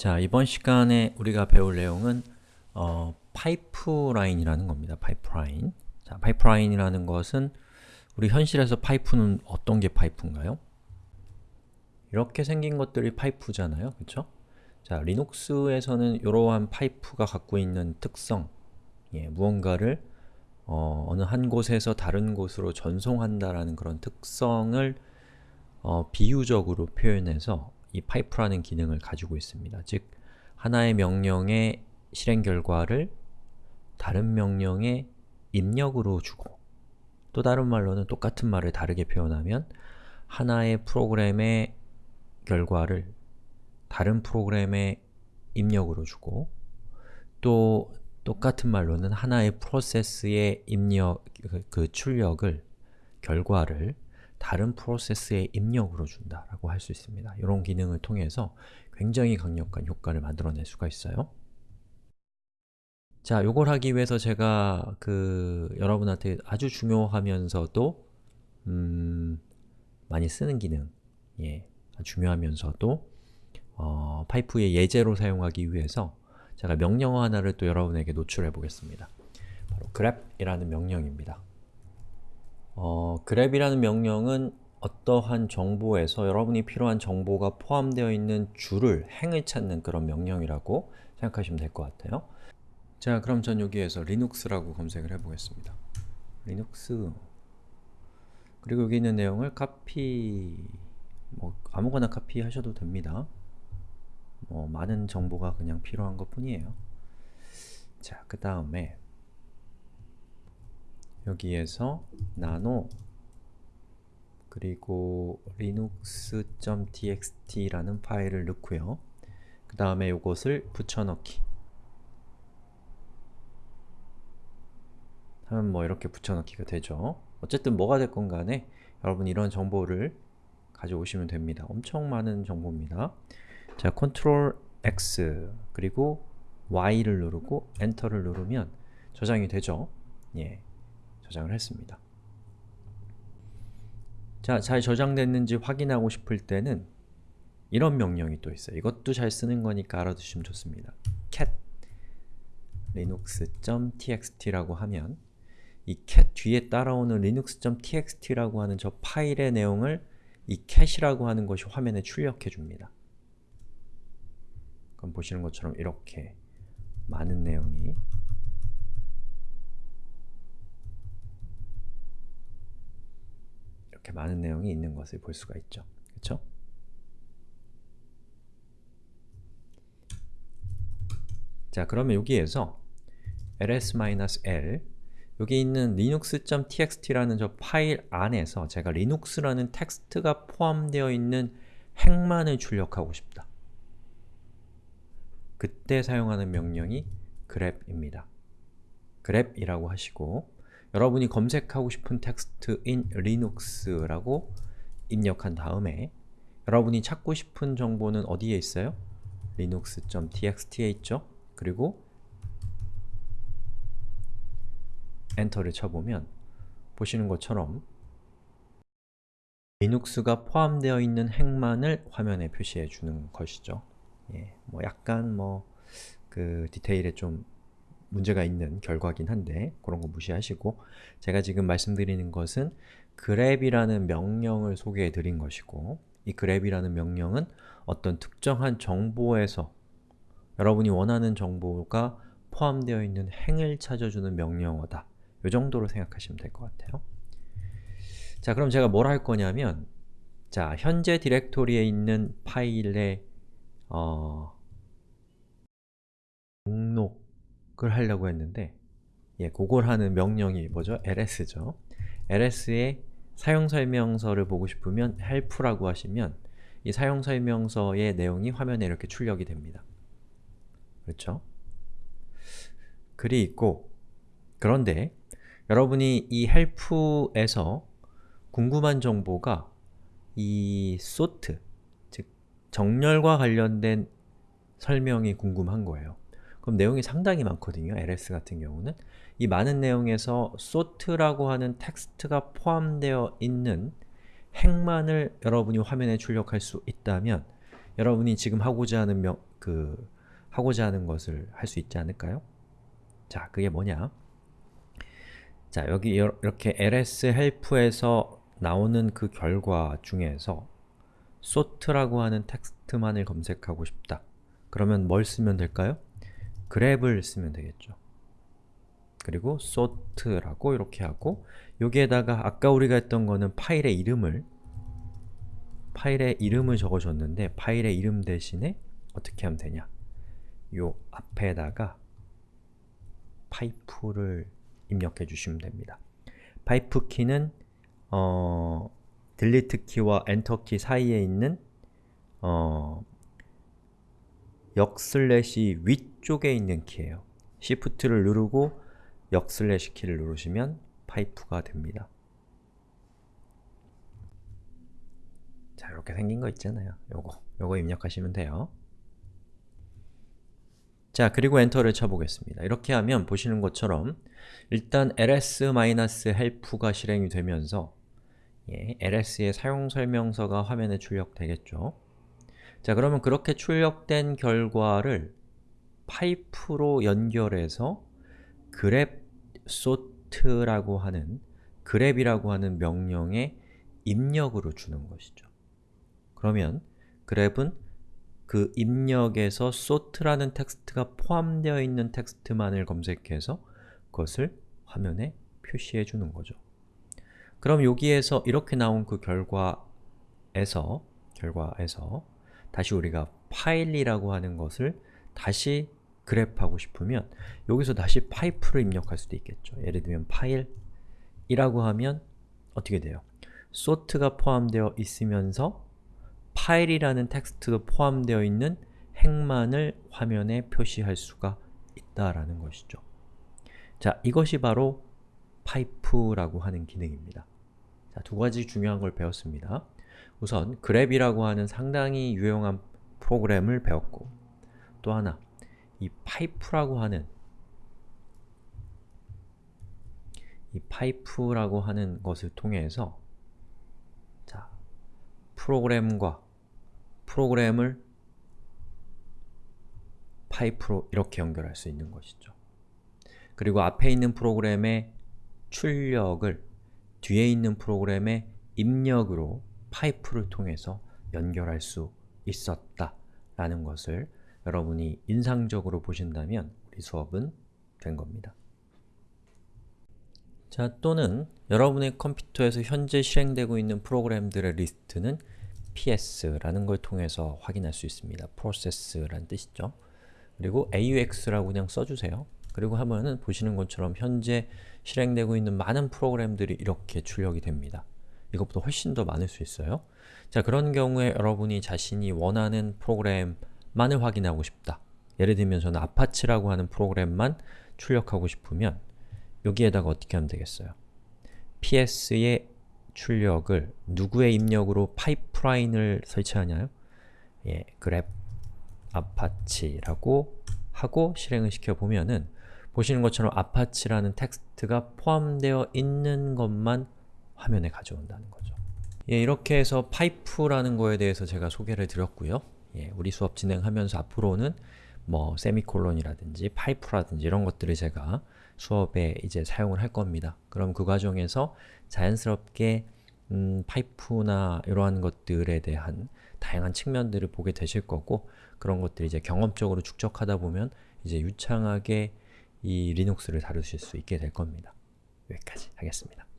자, 이번 시간에 우리가 배울 내용은 어, 파이프라인이라는 겁니다. 파이프라인. 자, 파이프라인이라는 것은 우리 현실에서 파이프는 어떤 게 파이프인가요? 이렇게 생긴 것들이 파이프잖아요. 그쵸? 자, 리눅스에서는 이러한 파이프가 갖고 있는 특성 예, 무언가를 어, 어느 한 곳에서 다른 곳으로 전송한다라는 그런 특성을 어, 비유적으로 표현해서 이 파이프라는 기능을 가지고 있습니다. 즉, 하나의 명령의 실행 결과를 다른 명령의 입력으로 주고 또 다른 말로는 똑같은 말을 다르게 표현하면 하나의 프로그램의 결과를 다른 프로그램의 입력으로 주고 또 똑같은 말로는 하나의 프로세스의 입력, 그, 그 출력을, 결과를 다른 프로세스의 입력으로 준다라고 할 수 있습니다. 이런 기능을 통해서 굉장히 강력한 효과를 만들어낼 수가 있어요. 자, 요걸 하기 위해서 제가 그 여러분한테 아주 중요하면서도 음, 많이 쓰는 기능, 예, 중요하면서도 어, 파이프의 예제로 사용하기 위해서 제가 명령어 하나를 또 여러분에게 노출해 보겠습니다. 바로 grep이라는 명령입니다. 어, grep이라는 명령은 어떠한 정보에서 여러분이 필요한 정보가 포함되어 있는 줄을, 행을 찾는 그런 명령이라고 생각하시면 될 것 같아요. 자, 그럼 전 여기에서 리눅스라고 검색을 해보겠습니다. 리눅스 그리고 여기 있는 내용을 카피 뭐 아무거나 카피 하셔도 됩니다. 뭐 많은 정보가 그냥 필요한 것 뿐이에요. 자, 그 다음에 여기에서 nano 그리고 linux.txt라는 파일을 넣고요. 그 다음에 이것을 붙여넣기 하면 뭐 이렇게 붙여넣기가 되죠. 어쨌든 뭐가 됐건 간에 여러분 이런 정보를 가져오시면 됩니다. 엄청 많은 정보입니다. 자, Ctrl X 그리고 Y를 누르고 엔터를 누르면 저장이 되죠. 예, 저장을 했습니다. 자, 잘 저장됐는지 확인하고 싶을 때는 이런 명령이 또 있어요. 이것도 잘 쓰는 거니까 알아두시면 좋습니다. cat linux.txt라고 하면 이 cat 뒤에 따라오는 linux.txt라고 하는 저 파일의 내용을 이 cat이라고 하는 것이 화면에 출력해 줍니다. 그럼 보시는 것처럼 이렇게 많은 내용이 이렇게 많은 내용이 있는 것을 볼 수가 있죠. 그렇죠? 자, 그러면 여기에서 ls-l 여기 있는 linux.txt라는 저 파일 안에서 제가 linux라는 텍스트가 포함되어 있는 행만을 출력하고 싶다. 그때 사용하는 명령이 grep입니다. grep이라고 하시고 여러분이 검색하고 싶은 텍스트인 linux라고 입력한 다음에 여러분이 찾고 싶은 정보는 어디에 있어요? linux.txt에 있죠? 그리고 엔터를 쳐보면 보시는 것처럼 리눅스가 포함되어 있는 행만을 화면에 표시해 주는 것이죠. 예, 뭐 약간 뭐 그 디테일에 좀 문제가 있는 결과긴 한데 그런 거 무시하시고 제가 지금 말씀드리는 것은 grep이라는 명령을 소개해 드린 것이고 이 grep이라는 명령은 어떤 특정한 정보에서 여러분이 원하는 정보가 포함되어 있는 행을 찾아주는 명령어다. 이 정도로 생각하시면 될 것 같아요. 자, 그럼 제가 뭘 할 거냐면 자, 현재 디렉토리에 있는 파일의 어, 목록을 하려고 했는데 예, 그걸 하는 명령이 뭐죠? ls죠. ls의 사용설명서를 보고 싶으면 help라고 하시면 이 사용설명서의 내용이 화면에 이렇게 출력이 됩니다. 그렇죠? 글이 있고 그런데 여러분이 이 help에서 궁금한 정보가 이 sort, 즉 정렬과 관련된 설명이 궁금한 거예요. 그럼 내용이 상당히 많거든요. ls 같은 경우는 이 많은 내용에서 sort라고 하는 텍스트가 포함되어 있는 행만을 여러분이 화면에 출력할 수 있다면 여러분이 지금 하고자 하는 명, 그 하고자 하는 것을 할 수 있지 않을까요? 자, 그게 뭐냐? 자, 여기 이렇게 ls help에서 나오는 그 결과 중에서 sort라고 하는 텍스트만을 검색하고 싶다. 그러면 뭘 쓰면 될까요? Grep을 쓰면 되겠죠. 그리고 sort라고 이렇게 하고 여기에다가 아까 우리가 했던 거는 파일의 이름을 파일의 이름을 적어줬는데 파일의 이름 대신에 어떻게 하면 되냐 요 앞에다가 파이프를 입력해 주시면 됩니다. 파이프 키는 어, delete 키와 엔터 키 사이에 있는 어, 역슬래시 위쪽에 있는 키예요. Shift를 누르고 역슬래시 키를 누르시면 파이프가 됩니다. 자, 이렇게 생긴 거 있잖아요. 요거, 요거 입력하시면 돼요. 자, 그리고 엔터를 쳐보겠습니다. 이렇게 하면 보시는 것처럼 일단 ls-help가 실행이 되면서 예, ls의 사용설명서가 화면에 출력되겠죠. 자, 그러면 그렇게 출력된 결과를 파이프로 연결해서 grep sort라고 하는 grep이라고 하는 명령의 입력으로 주는 것이죠. 그러면 grep은 그 입력에서 sort라는 텍스트가 포함되어 있는 텍스트만을 검색해서 그것을 화면에 표시해 주는 거죠. 그럼 여기에서 이렇게 나온 그 결과에서 결과에서 다시 우리가 파일이라고 하는 것을 다시 grep하고 싶으면 여기서 다시 파이프를 입력할 수도 있겠죠. 예를 들면 파일이라고 하면 어떻게 돼요? sort가 포함되어 있으면서 파일이라는 텍스트가 포함되어 있는 행만을 화면에 표시할 수가 있다라는 것이죠. 자, 이것이 바로 파이프라고 하는 기능입니다. 자, 두 가지 중요한 걸 배웠습니다. 우선 grep이라고 하는 상당히 유용한 프로그램을 배웠고 또 하나, 이 파이프라고 하는 이 파이프라고 하는 것을 통해서 자, 프로그램과 프로그램을 파이프로 이렇게 연결할 수 있는 것이죠. 그리고 앞에 있는 프로그램의 출력을 뒤에 있는 프로그램의 입력으로 파이프를 통해서 연결할 수 있었다 라는 것을 여러분이 인상적으로 보신다면 우리 수업은 된 겁니다. 자, 또는 여러분의 컴퓨터에서 현재 실행되고 있는 프로그램들의 리스트는 ps라는 걸 통해서 확인할 수 있습니다. process라는 뜻이죠. 그리고 aux라고 그냥 써주세요. 그리고 하면은 보시는 것처럼 현재 실행되고 있는 많은 프로그램들이 이렇게 출력이 됩니다. 이것보다 훨씬 더 많을 수 있어요. 자, 그런 경우에 여러분이 자신이 원하는 프로그램만을 확인하고 싶다. 예를 들면 저는 아파치라고 하는 프로그램만 출력하고 싶으면 여기에다가 어떻게 하면 되겠어요? ps의 출력을 누구의 입력으로 파이프라인을 설치하냐요? 예, grep apache라고 하고 실행을 시켜보면은 보시는 것처럼 아파치라는 텍스트가 포함되어 있는 것만 화면에 가져온다는 거죠. 예, 이렇게 해서 파이프라는 거에 대해서 제가 소개를 드렸고요. 예, 우리 수업 진행하면서 앞으로는 뭐 세미콜론이라든지 파이프라든지 이런 것들을 제가 수업에 이제 사용을 할 겁니다. 그럼 그 과정에서 자연스럽게 음, 파이프나 이러한 것들에 대한 다양한 측면들을 보게 되실 거고 그런 것들 이제 경험적으로 축적하다 보면 이제 유창하게 이 리눅스를 다루실 수 있게 될 겁니다. 여기까지 하겠습니다.